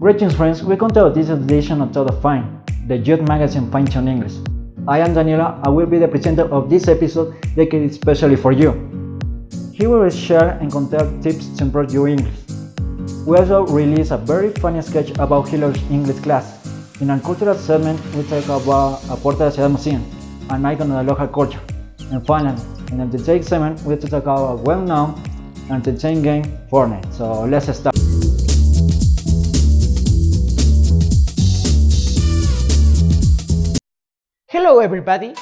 Greetings friends, welcome to this edition of Todo Fine, the youth magazine Fine Tune English. I am Daniela, I will be the presenter of this episode dedicated especially for you. Here we will share and contain tips to improve your English. We also release a very funny sketch about Hitler's English class. In our cultural segment, we talk about a Puerta de Ciudad Museum, an icon of the local culture. And finally, in the entertainment segment, we talk about a well-known entertainment game, Fortnite. So let's start. Hello everybody,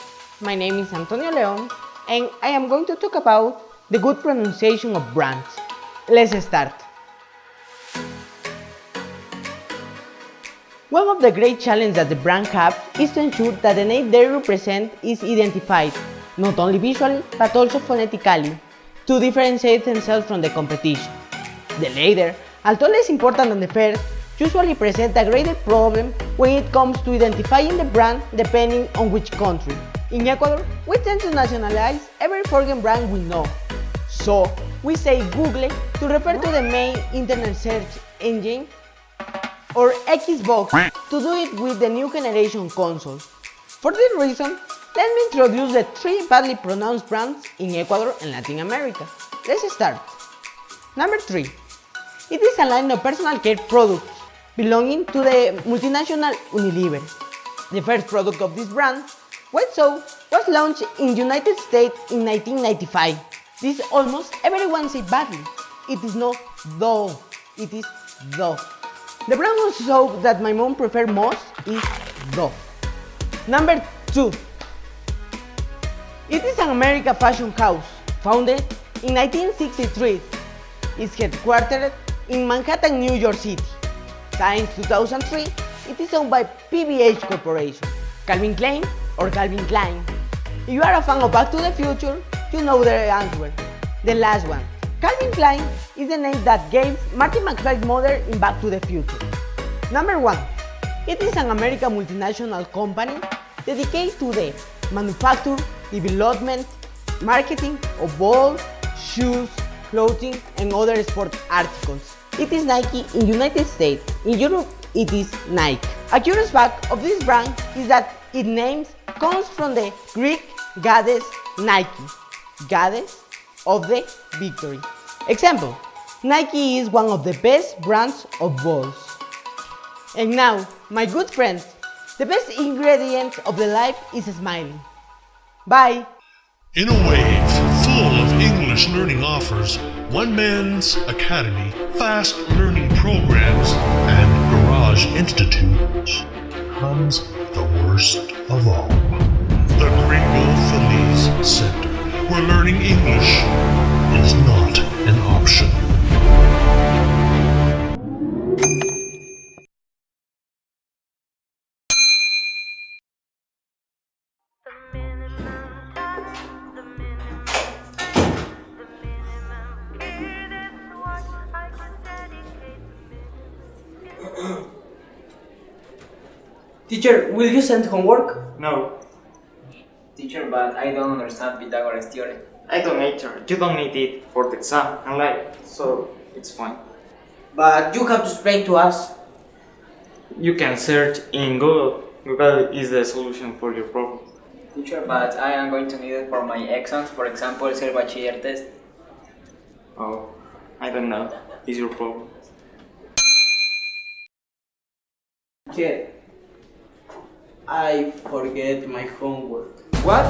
my name is Antonio Leon and I am going to talk about the good pronunciation of brands. Let's start. One of the great challenges that the brand have is to ensure that the name they represent is identified, not only visually but also phonetically, to differentiate themselves from the competition. The latter, although less important than the first, usually present a greater problem when it comes to identifying the brand depending on which country. In Ecuador, we tend to nationalize every foreign brand we know. So, we say Google to refer to the main internet search engine or Xbox to do it with the new generation consoles. For this reason, let me introduce the three badly pronounced brands in Ecuador and Latin America. Let's start. Number 3. It is a line of personal care products belonging to the multinational Unilever. The first product of this brand, White Soap, was launched in the United States in 1995. This almost everyone say badly. It is not though, it is Dove. The brand of soap that my mom prefers most is Dove. Number 2. It is an American fashion house, founded in 1963. It's headquartered in Manhattan, New York City. Since 2003, it is owned by PVH Corporation. Calvin Klein or Calvin Klein. If you are a fan of Back to the Future, you know the answer. The last one. Calvin Klein is the name that gave Marty McFly's mother in Back to the Future. Number 1. It is an American multinational company dedicated to the manufacture, development, marketing of balls, shoes, clothing and other sport articles. It is Nike in United States. In Europe, it is Nike. A curious fact of this brand is that its name comes from the Greek goddess Nike, goddess of the victory. Example, Nike is one of the best brands of balls. And now, my good friends, the best ingredient of the life is smiling. Bye! In a wave full of English learning offers, One Man's Academy, fast learning programs, and garage institutes comes the worst of all. The Gringo Feliz Center, where learning English Teacher, will you send homework? No, Teacher, but I don't understand Pythagoras theorem. I don't need it. You don't need it for the exam and life, so it's fine. But you have to explain to us. You can search in Google. Google is the solution for your problem. Teacher, but I am going to need it for my exams, for example, ser bachiller test. Oh, I don't know. Is your problem? Teacher, I forget my homework. What?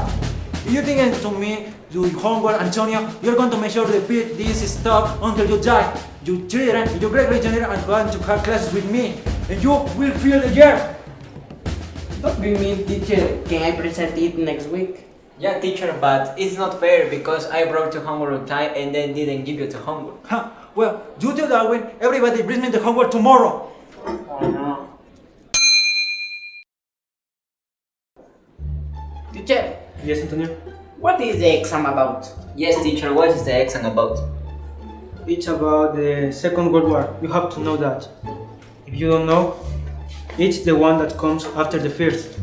If you think to me do homework, Antonio, you're going to make sure to repeat this stuff until you die. You children, your great great children are going to have classes with me, and you will feel the year. Don't be mean, teacher. Can I present it next week? Yeah, teacher, but it's not fair because I brought the homework on time and then didn't give you the homework. Huh. Well, due to Darwin, everybody brings me the homework tomorrow. Yes, Antonio. what is the exam about? Yes, teacher, what is the exam about? It's about the Second World War. You have to know that. If you don't know, it's the one that comes after the first.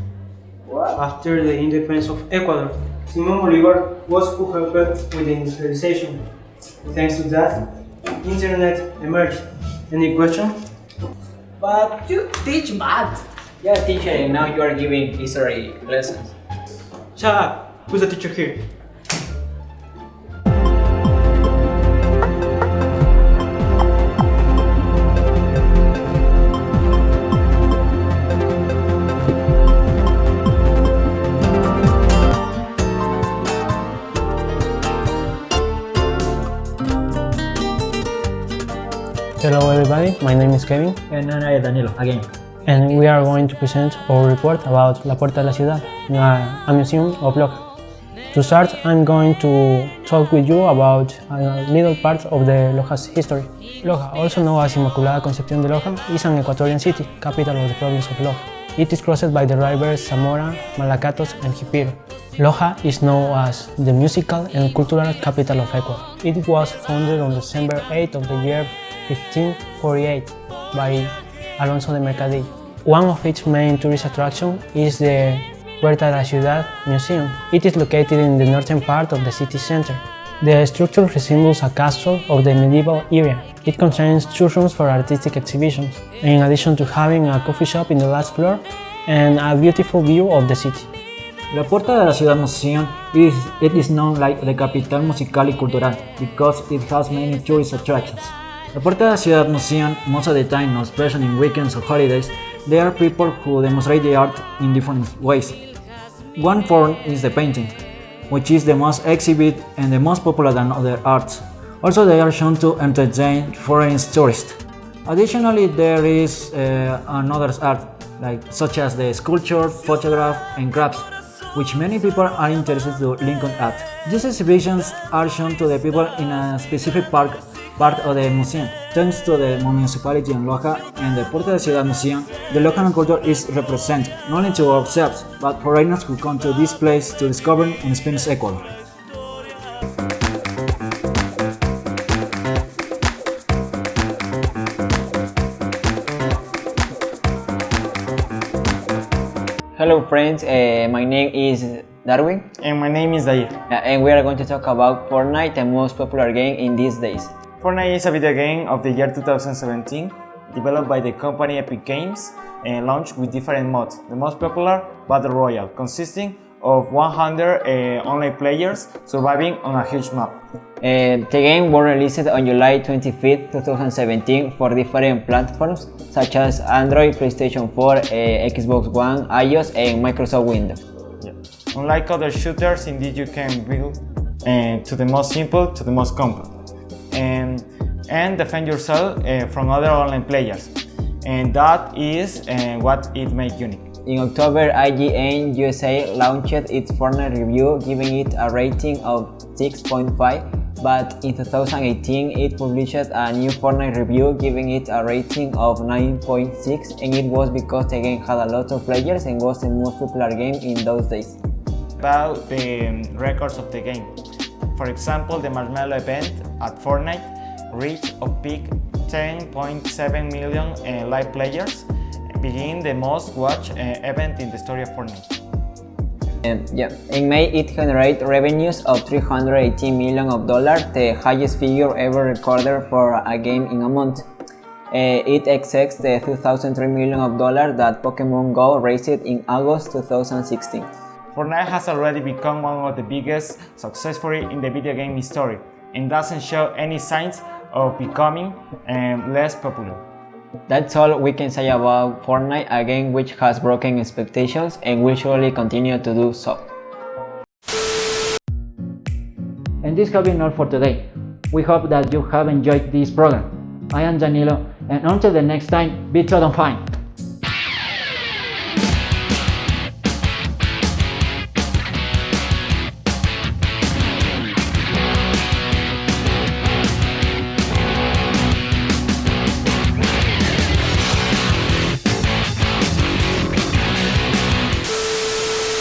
What? After the independence of Ecuador, Simon Bolivar was who helped with the industrialization. Thanks to that, internet emerged. Any question? But you teach math. Yeah, teacher, and now you are giving history lessons. Shut up! Who's the teacher here? Hello everybody, my name is Kevin And I am Danilo, again. And we are going to present our report about La Puerta de la Ciudad, a museum of Loja. To start, I'm going to talk with you about a little part of the Loja's history. Loja, also known as Inmaculada Concepción de Loja, is an Ecuadorian city, capital of the province of Loja. It is crossed by the rivers Zamora, Malacatos and Jipiro. Loja is known as the musical and cultural capital of Ecuador. It was founded on December 8 of the year 1548 by Alonso de Mercadillo. One of its main tourist attractions is the Puerta de la Ciudad Museum. It is located in the northern part of the city center. The structure resembles a castle of the medieval era. It contains two rooms for artistic exhibitions, in addition to having a coffee shop in the last floor and a beautiful view of the city. La Puerta de la Ciudad Museum is it is known like the capital musical y cultural because it has many tourist attractions. La Puerta Ciudad Museum, most of the time, especially in weekends or holidays, there are people who demonstrate the art in different ways. One form is the painting, which is the most exhibit and the most popular than other arts. Also, they are shown to entertain foreign tourists. Additionally, there is uh, another art, like such as the sculpture, photograph, and crafts, which many people are interested to link on at. These exhibitions are shown to the people in a specific park part of the museum. Thanks to the municipality in Loja and the Puerta de Ciudad Museum, the local culture is represented not only to ourselves, but foreigners who come to this place to discover and experience Ecuador. Hello friends, uh, my name is Darwin And my name is Dair. uh, and we are going to talk about Fortnite, the most popular game in these days. Fortnite is a video game of the year 2017 developed by the company Epic Games and launched with different modes. The most popular, Battle Royale, consisting of 100 uh, online players surviving on a huge map. Uh, the game was released on July 25, 2017 for different platforms such as Android, PlayStation 4, uh, Xbox One, iOS and Microsoft Windows. Yeah. Unlike other shooters, indeed you can build to the most simple to the most complex and, and defend yourself uh, from other online players. And that is uh, what it makes unique. In October, IGN USA launched its Fortnite review, giving it a rating of 6.5, but in 2018 it published a new Fortnite review, giving it a rating of 9.6, and it was because the game had a lot of players and was the most popular game in those days. About the um, records of the game. For example, the Marshmello event at Fortnite reached a peak 10.7 million uh, live players, being the most watched uh, event in the story of Fortnite. Yeah. In May, it generated revenues of 318 million of dollars, the highest figure ever recorded for a game in a month. Uh, it exceeds the 2003 million of dollars that Pokemon Go raised in August 2016. Fortnite has already become one of the biggest successful in the video game history and doesn't show any signs of becoming um, less popular. That's all we can say about Fortnite, a game which has broken expectations and will surely continue to do so. And this has been all for today. We hope that you have enjoyed this program. I am Danilo, and until the next time, be total fine.